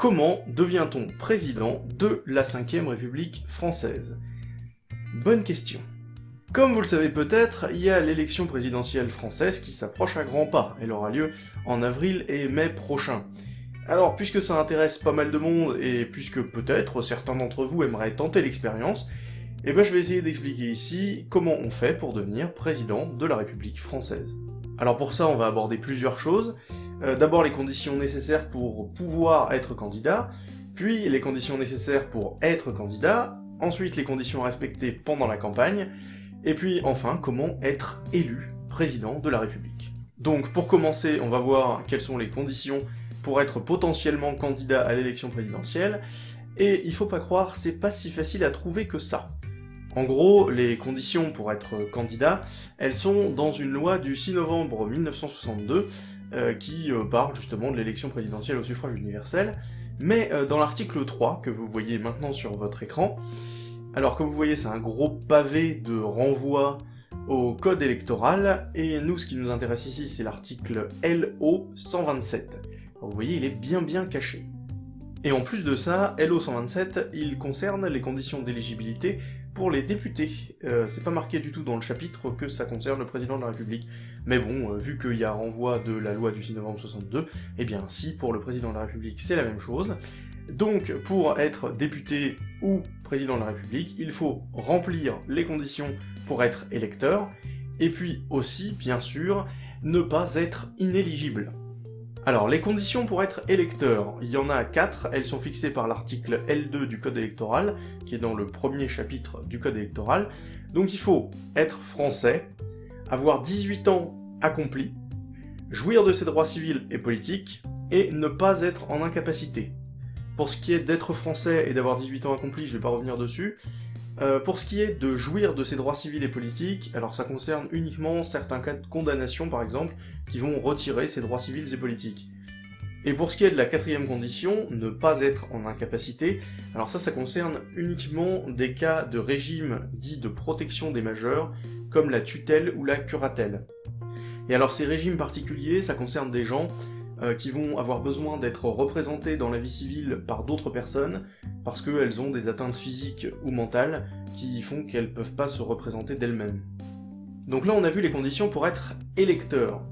Comment devient-on président de la 5ème République française? Bonne question. Comme vous le savez peut-être, il y a l'élection présidentielle française qui s'approche à grands pas. Elle aura lieu en avril et mai prochain. Alors, puisque ça intéresse pas mal de monde, et puisque peut-être certains d'entre vous aimeraient tenter l'expérience, eh ben je vais essayer d'expliquer ici comment on fait pour devenir président de la République française. Alors pour ça, on va aborder plusieurs choses. Euh, d'abord les conditions nécessaires pour pouvoir être candidat, puis les conditions nécessaires pour être candidat, ensuite les conditions à respecter pendant la campagne, et puis enfin comment être élu président de la République. Donc pour commencer, on va voir quelles sont les conditions pour être potentiellement candidat à l'élection présidentielle, et il faut pas croire, c'est pas si facile à trouver que ça. En gros, les conditions pour être candidat, elles sont dans une loi du 6 novembre 1962 euh, qui euh, parle justement de l'élection présidentielle au suffrage universel, mais euh, dans l'article 3, que vous voyez maintenant sur votre écran, alors comme vous voyez c'est un gros pavé de renvoi au code électoral, et nous ce qui nous intéresse ici c'est l'article LO 127. vous voyez il est bien bien caché. Et en plus de ça, LO 127, il concerne les conditions d'éligibilité pour les députés. Euh, c'est pas marqué du tout dans le chapitre que ça concerne le président de la République. Mais bon, euh, vu qu'il y a renvoi de la loi du 6 novembre 62, eh bien si pour le président de la République c'est la même chose. Donc pour être député ou président de la République, il faut remplir les conditions pour être électeur, et puis aussi, bien sûr, ne pas être inéligible. Alors, les conditions pour être électeur, il y en a quatre, elles sont fixées par l'article L2 du Code électoral, qui est dans le premier chapitre du Code électoral. Donc il faut être français, avoir 18 ans accomplis, jouir de ses droits civils et politiques, et ne pas être en incapacité. Pour ce qui est d'être français et d'avoir 18 ans accomplis, je vais pas revenir dessus, euh, pour ce qui est de jouir de ses droits civils et politiques, alors ça concerne uniquement certains cas de condamnation par exemple, qui vont retirer ses droits civils et politiques. Et pour ce qui est de la quatrième condition, ne pas être en incapacité, alors ça, ça concerne uniquement des cas de régime dit de protection des majeurs, comme la tutelle ou la curatelle. Et alors ces régimes particuliers, ça concerne des gens euh, qui vont avoir besoin d'être représentés dans la vie civile par d'autres personnes, parce qu'elles ont des atteintes physiques ou mentales qui font qu'elles peuvent pas se représenter d'elles-mêmes. Donc là on a vu les conditions pour être électeur.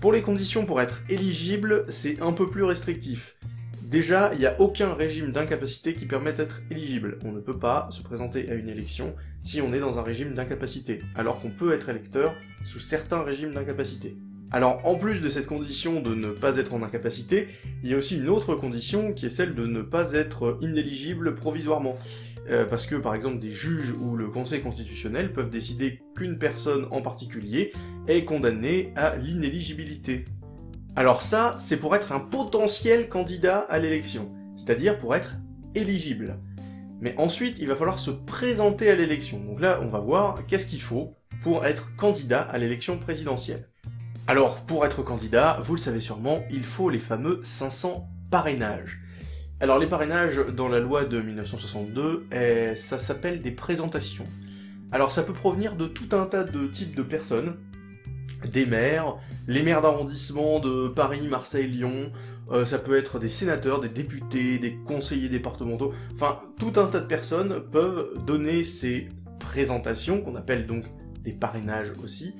Pour les conditions pour être éligible, c'est un peu plus restrictif. Déjà, il n'y a aucun régime d'incapacité qui permette d'être éligible. On ne peut pas se présenter à une élection si on est dans un régime d'incapacité, alors qu'on peut être électeur sous certains régimes d'incapacité. Alors en plus de cette condition de ne pas être en incapacité, il y a aussi une autre condition qui est celle de ne pas être inéligible provisoirement. Euh, parce que par exemple des juges ou le conseil constitutionnel peuvent décider qu'une personne en particulier est condamnée à l'inéligibilité. Alors ça, c'est pour être un potentiel candidat à l'élection, c'est-à-dire pour être éligible. Mais ensuite, il va falloir se présenter à l'élection. Donc là, on va voir qu'est-ce qu'il faut pour être candidat à l'élection présidentielle. Alors, pour être candidat, vous le savez sûrement, il faut les fameux 500 parrainages. Alors les parrainages dans la loi de 1962, eh, ça s'appelle des présentations. Alors ça peut provenir de tout un tas de types de personnes, des maires, les maires d'arrondissement de Paris, Marseille, Lyon, euh, ça peut être des sénateurs, des députés, des conseillers départementaux, enfin tout un tas de personnes peuvent donner ces présentations, qu'on appelle donc des parrainages aussi,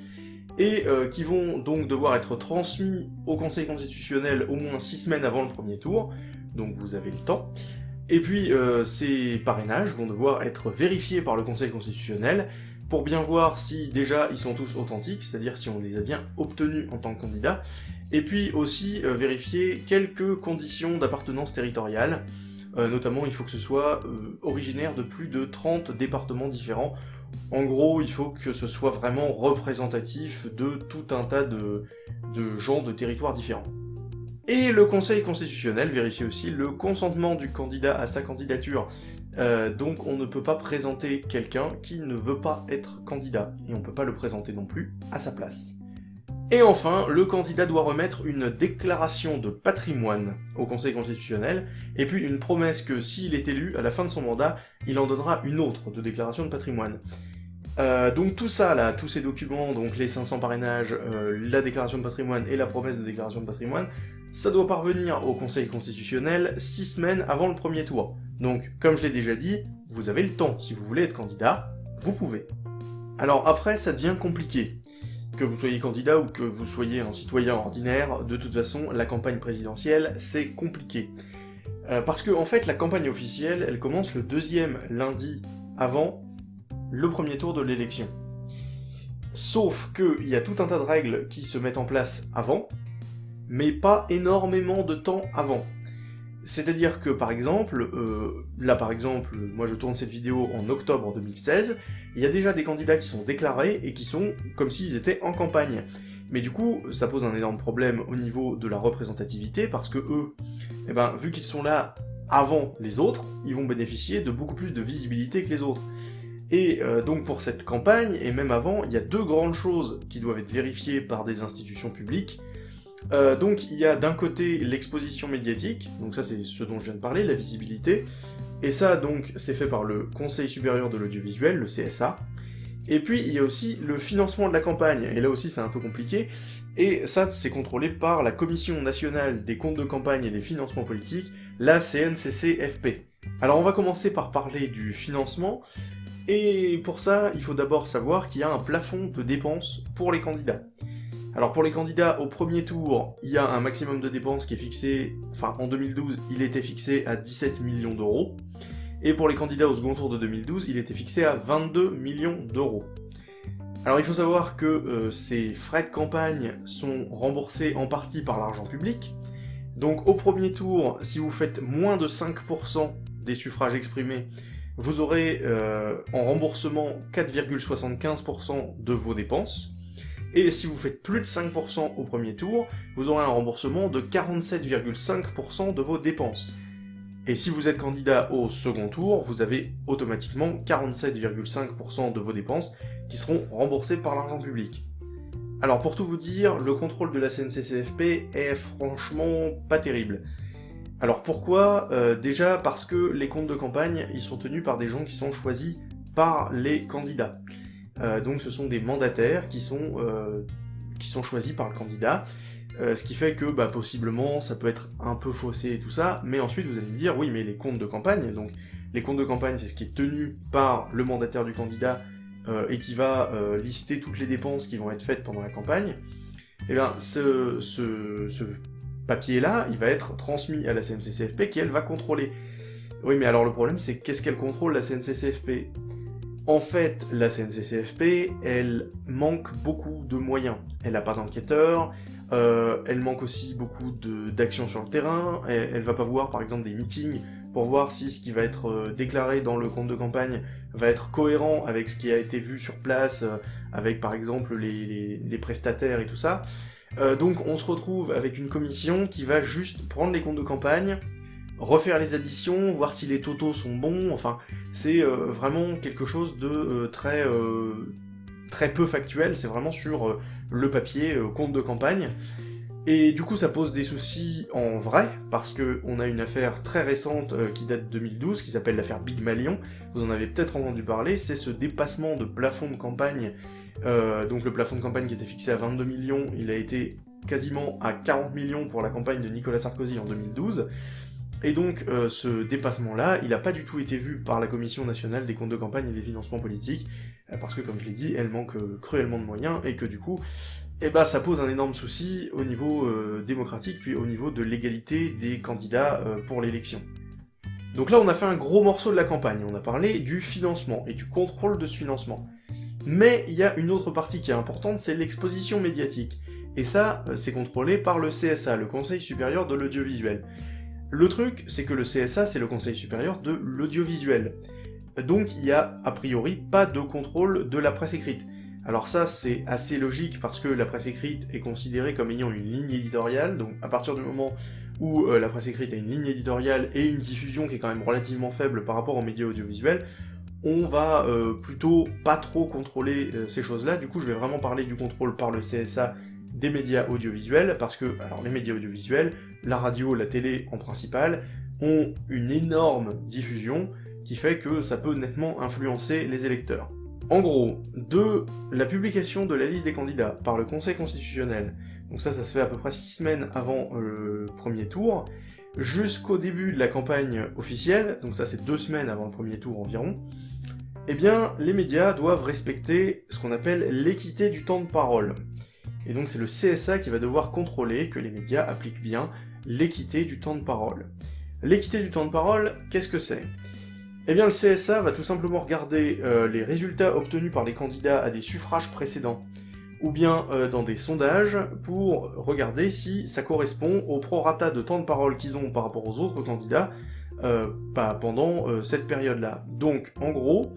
et euh, qui vont donc devoir être transmis au Conseil constitutionnel au moins 6 semaines avant le premier tour, donc vous avez le temps. Et puis euh, ces parrainages vont devoir être vérifiés par le Conseil constitutionnel pour bien voir si déjà ils sont tous authentiques, c'est-à-dire si on les a bien obtenus en tant que candidat, et puis aussi euh, vérifier quelques conditions d'appartenance territoriale, notamment il faut que ce soit originaire de plus de 30 départements différents, en gros, il faut que ce soit vraiment représentatif de tout un tas de, gens de territoires différents. Et le Conseil constitutionnel vérifie aussi le consentement du candidat à sa candidature. Euh, donc on ne peut pas présenter quelqu'un qui ne veut pas être candidat, et on ne peut pas le présenter non plus à sa place. Et enfin, le candidat doit remettre une déclaration de patrimoine au Conseil constitutionnel, et puis une promesse que s'il est élu, à la fin de son mandat, il en donnera une autre de déclaration de patrimoine. Euh, donc tout ça, là, tous ces documents, donc les 500 parrainages, euh, la déclaration de patrimoine et la promesse de déclaration de patrimoine, ça doit parvenir au Conseil constitutionnel 6 semaines avant le premier tour. Donc, comme je l'ai déjà dit, vous avez le temps. Si vous voulez être candidat, vous pouvez. Alors après, ça devient compliqué. Que vous soyez candidat ou que vous soyez un citoyen ordinaire, de toute façon, la campagne présidentielle, c'est compliqué. Euh, parce que, en fait, la campagne officielle, elle commence le deuxième lundi avant le premier tour de l'élection. Sauf qu'il y a tout un tas de règles qui se mettent en place avant, mais pas énormément de temps avant. C'est-à-dire que, par exemple, euh, là par exemple, moi je tourne cette vidéo en octobre 2016, il y a déjà des candidats qui sont déclarés et qui sont comme s'ils étaient en campagne. Mais du coup, ça pose un énorme problème au niveau de la représentativité, parce que eux, eh ben, vu qu'ils sont là avant les autres, ils vont bénéficier de beaucoup plus de visibilité que les autres. Et euh, donc pour cette campagne, et même avant, il y a deux grandes choses qui doivent être vérifiées par des institutions publiques. Euh, donc il y a d'un côté l'exposition médiatique, donc ça c'est ce dont je viens de parler, la visibilité, et ça donc c'est fait par le Conseil supérieur de l'audiovisuel, le CSA, et puis il y a aussi le financement de la campagne, et là aussi c'est un peu compliqué, et ça c'est contrôlé par la Commission nationale des comptes de campagne et des financements politiques, la CNCCFP. Alors on va commencer par parler du financement, et pour ça, il faut d'abord savoir qu'il y a un plafond de dépenses pour les candidats. Alors pour les candidats au premier tour, il y a un maximum de dépenses qui est fixé, enfin en 2012, il était fixé à 17 millions d'euros, et pour les candidats au second tour de 2012, il était fixé à 22 millions d'euros. Alors il faut savoir que euh, ces frais de campagne sont remboursés en partie par l'argent public, donc au premier tour, si vous faites moins de 5% des suffrages exprimés, vous aurez euh, en remboursement 4,75% de vos dépenses, et si vous faites plus de 5% au premier tour, vous aurez un remboursement de 47,5% de vos dépenses. Et si vous êtes candidat au second tour, vous avez automatiquement 47,5% de vos dépenses qui seront remboursées par l'argent public. Alors pour tout vous dire, le contrôle de la CNCCFP est franchement pas terrible. Alors pourquoi? Euh, Déjà parce que les comptes de campagne, ils sont tenus par des gens qui sont choisis par les candidats. Euh, donc ce sont des mandataires qui sont, euh, choisis par le candidat, euh, ce qui fait que bah, possiblement ça peut être un peu faussé et tout ça, mais ensuite vous allez me dire oui mais les comptes de campagne, donc les comptes de campagne c'est ce qui est tenu par le mandataire du candidat et qui va lister toutes les dépenses qui vont être faites pendant la campagne, et eh bien ce, ce, ce papier-là, il va être transmis à la CNCCFP qui elle va contrôler. Oui mais alors le problème c'est qu'est-ce qu'elle contrôle la CNCCFP en fait, la CNCCFP, elle manque beaucoup de moyens. Elle n'a pas d'enquêteurs, euh, elle manque aussi beaucoup d'actions sur le terrain, elle, va pas voir par exemple des meetings pour voir si ce qui va être euh, déclaré dans le compte de campagne va être cohérent avec ce qui a été vu sur place, euh, avec par exemple les, prestataires et tout ça. donc on se retrouve avec une commission qui va juste prendre les comptes de campagne, refaire les additions, voir si les totaux sont bons, enfin, c'est euh, vraiment quelque chose de euh, très, euh, très peu factuel, c'est vraiment sur le papier, compte de campagne. Et du coup ça pose des soucis en vrai, parce que on a une affaire très récente qui date de 2012, qui s'appelle l'affaire Big Malion, vous en avez peut-être entendu parler, c'est ce dépassement de plafond de campagne, donc le plafond de campagne qui était fixé à 22 millions, il a été quasiment à 40 millions pour la campagne de Nicolas Sarkozy en 2012, et donc, euh, ce dépassement-là, il n'a pas du tout été vu par la Commission nationale des comptes de campagne et des financements politiques, euh, parce que, comme je l'ai dit, elle manque euh, cruellement de moyens, et que du coup, eh ben, ça pose un énorme souci au niveau démocratique, puis au niveau de l'égalité des candidats pour l'élection. Donc là, on a fait un gros morceau de la campagne, on a parlé du financement, et du contrôle de ce financement. Mais il y a une autre partie qui est importante, c'est l'exposition médiatique. Et ça, c'est contrôlé par le CSA, le Conseil supérieur de l'audiovisuel. Le truc, c'est que le CSA, c'est le Conseil supérieur de l'audiovisuel. Donc il y a, a priori, pas de contrôle de la presse écrite. Alors ça, c'est assez logique parce que la presse écrite est considérée comme ayant une ligne éditoriale, donc à partir du moment où euh, la presse écrite a une ligne éditoriale et une diffusion qui est quand même relativement faible par rapport aux médias audiovisuels, on va euh, plutôt pas trop contrôler euh, ces choses-là. Du coup, je vais vraiment parler du contrôle par le CSA des médias audiovisuels, parce que, les médias audiovisuels, la radio, la télé en principal, ont une énorme diffusion qui fait que ça peut nettement influencer les électeurs. En gros, de la publication de la liste des candidats par le Conseil constitutionnel donc ça, ça se fait à peu près 6 semaines avant le premier tour, jusqu'au début de la campagne officielle, donc ça c'est 2 semaines avant le premier tour environ, eh bien, les médias doivent respecter ce qu'on appelle l'équité du temps de parole. Et donc c'est le CSA qui va devoir contrôler que les médias appliquent bien l'équité du temps de parole. L'équité du temps de parole, qu'est-ce que c'est? Eh bien le CSA va tout simplement regarder euh, les résultats obtenus par les candidats à des suffrages précédents, ou bien euh, dans des sondages, pour regarder si ça correspond au prorata de temps de parole qu'ils ont par rapport aux autres candidats euh, pendant cette période-là. Donc en gros,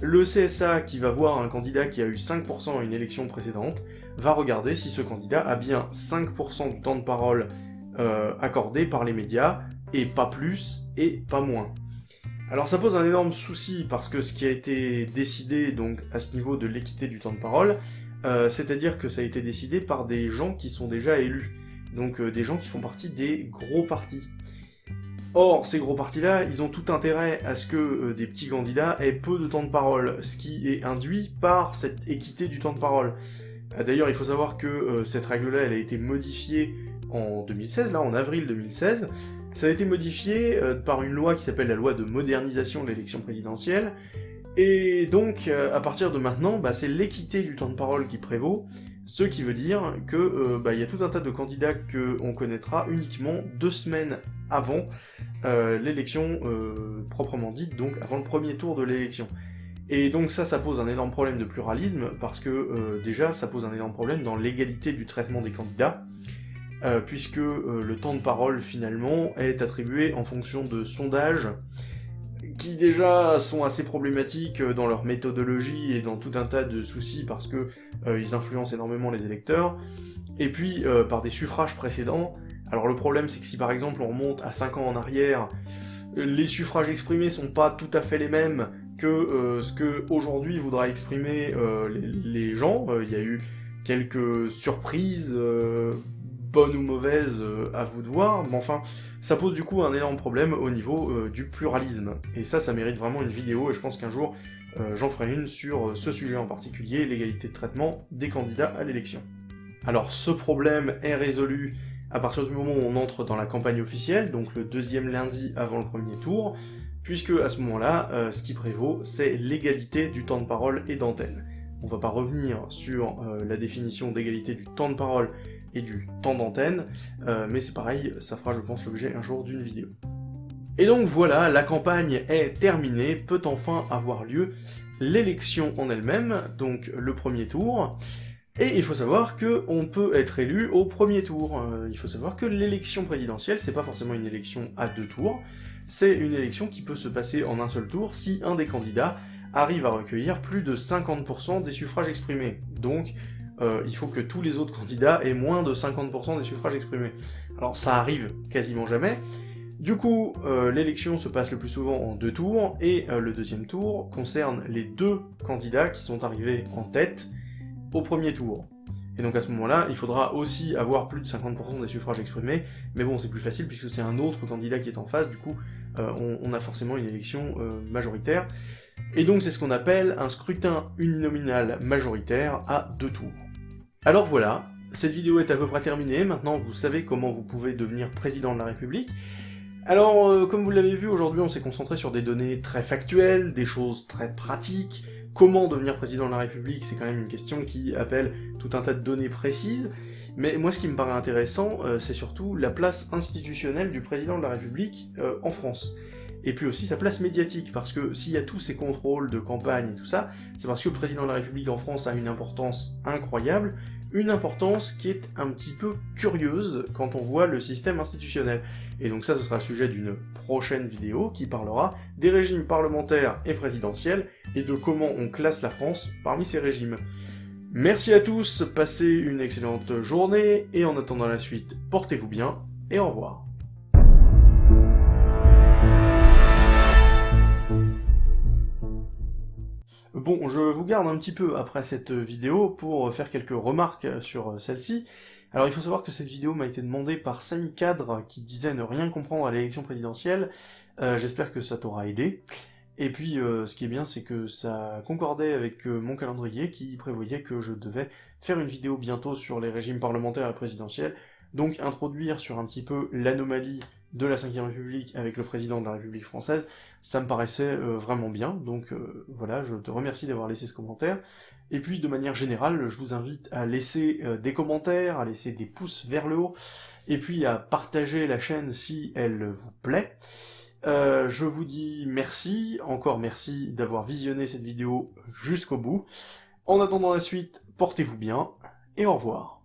le CSA qui va voir un candidat qui a eu 5% à une élection précédente, va regarder si ce candidat a bien 5% du temps de parole euh, accordé par les médias, et pas plus, et pas moins. Alors ça pose un énorme souci, parce que ce qui a été décidé donc à ce niveau de l'équité du temps de parole, euh, c'est-à-dire que ça a été décidé par des gens qui sont déjà élus, donc euh, des gens qui font partie des gros partis. Or, ces gros partis-là, ils ont tout intérêt à ce que euh, des petits candidats aient peu de temps de parole, ce qui est induit par cette équité du temps de parole. Euh, d'ailleurs, il faut savoir que euh, cette règle-là, elle a été modifiée en 2016, là, en avril 2016. Ça a été modifié par une loi qui s'appelle la loi de modernisation de l'élection présidentielle, et donc, à partir de maintenant, bah, c'est l'équité du temps de parole qui prévaut, ce qui veut dire que euh, bah, y a tout un tas de candidats qu'on connaîtra uniquement deux semaines avant euh, l'élection euh, proprement dite, donc avant le premier tour de l'élection. Et donc ça, ça pose un énorme problème de pluralisme, parce que déjà, ça pose un énorme problème dans l'égalité du traitement des candidats, puisque le temps de parole, finalement, est attribué en fonction de sondages, qui déjà sont assez problématiques euh, dans leur méthodologie et dans tout un tas de soucis parce que euh, ils influencent énormément les électeurs, et puis euh, par des suffrages précédents. Alors le problème c'est que si par exemple on remonte à 5 ans en arrière, les suffrages exprimés sont pas tout à fait les mêmes que ce que aujourd'hui voudra exprimer les, les, gens. Il y a eu quelques surprises bonne ou mauvaise, euh, à vous de voir, mais enfin, ça pose du coup un énorme problème au niveau euh, du pluralisme. Et ça, ça mérite vraiment une vidéo, et je pense qu'un jour, euh, j'en ferai une sur ce sujet en particulier, l'égalité de traitement des candidats à l'élection. Alors ce problème est résolu à partir du moment où on entre dans la campagne officielle, donc le deuxième lundi avant le premier tour, puisque à ce moment-là, ce qui prévaut, c'est l'égalité du temps de parole et d'antenne. On va pas revenir sur la définition d'égalité du temps de parole et du temps d'antenne, euh, mais c'est pareil, ça fera je pense l'objet un jour d'une vidéo. Et donc voilà, la campagne est terminée, peut enfin avoir lieu l'élection en elle-même, donc le premier tour, et il faut savoir que on peut être élu au premier tour. Euh, il faut savoir que l'élection présidentielle, c'est pas forcément une élection à deux tours, c'est une élection qui peut se passer en un seul tour si un des candidats arrive à recueillir plus de 50% des suffrages exprimés. Donc, euh, il faut que tous les autres candidats aient moins de 50% des suffrages exprimés. Alors ça arrive quasiment jamais. Du coup, euh, l'élection se passe le plus souvent en deux tours, et euh, le deuxième tour concerne les deux candidats qui sont arrivés en tête au premier tour. Et donc à ce moment-là, il faudra aussi avoir plus de 50% des suffrages exprimés, mais bon, c'est plus facile puisque c'est un autre candidat qui est en face, du coup, on, on, a forcément une élection majoritaire. Et donc c'est ce qu'on appelle un scrutin uninominal majoritaire à deux tours. Alors voilà, cette vidéo est à peu près terminée, maintenant vous savez comment vous pouvez devenir président de la République. Alors, euh, comme vous l'avez vu, aujourd'hui on s'est concentré sur des données très factuelles, des choses très pratiques. Comment devenir président de la République, c'est quand même une question qui appelle tout un tas de données précises. Mais moi ce qui me paraît intéressant, euh, c'est surtout la place institutionnelle du président de la République euh, en France et puis aussi sa place médiatique, parce que s'il y a tous ces contrôles de campagne et tout ça, c'est parce que le président de la République en France a une importance incroyable, une importance qui est un petit peu curieuse quand on voit le système institutionnel. Et donc ça, ce sera le sujet d'une prochaine vidéo qui parlera des régimes parlementaires et présidentiels, et de comment on classe la France parmi ces régimes. Merci à tous, passez une excellente journée, et en attendant la suite, portez-vous bien, et au revoir. Bon, je vous garde un petit peu après cette vidéo pour faire quelques remarques sur celle-ci. Alors il faut savoir que cette vidéo m'a été demandée par Samy Cadre qui disait ne rien comprendre à l'élection présidentielle. Euh, j'espère que ça t'aura aidé. Et puis, euh, ce qui est bien, c'est que ça concordait avec euh, mon calendrier qui prévoyait que je devais faire une vidéo bientôt sur les régimes parlementaires et présidentiels, donc introduire sur un petit peu l'anomalie de la Ve République avec le président de la République française, ça me paraissait euh, vraiment bien, donc voilà, je te remercie d'avoir laissé ce commentaire. Et puis, de manière générale, je vous invite à laisser des commentaires, à laisser des pouces vers le haut, et puis à partager la chaîne si elle vous plaît. Euh, je vous dis merci, encore merci d'avoir visionné cette vidéo jusqu'au bout. En attendant la suite, portez-vous bien, et au revoir.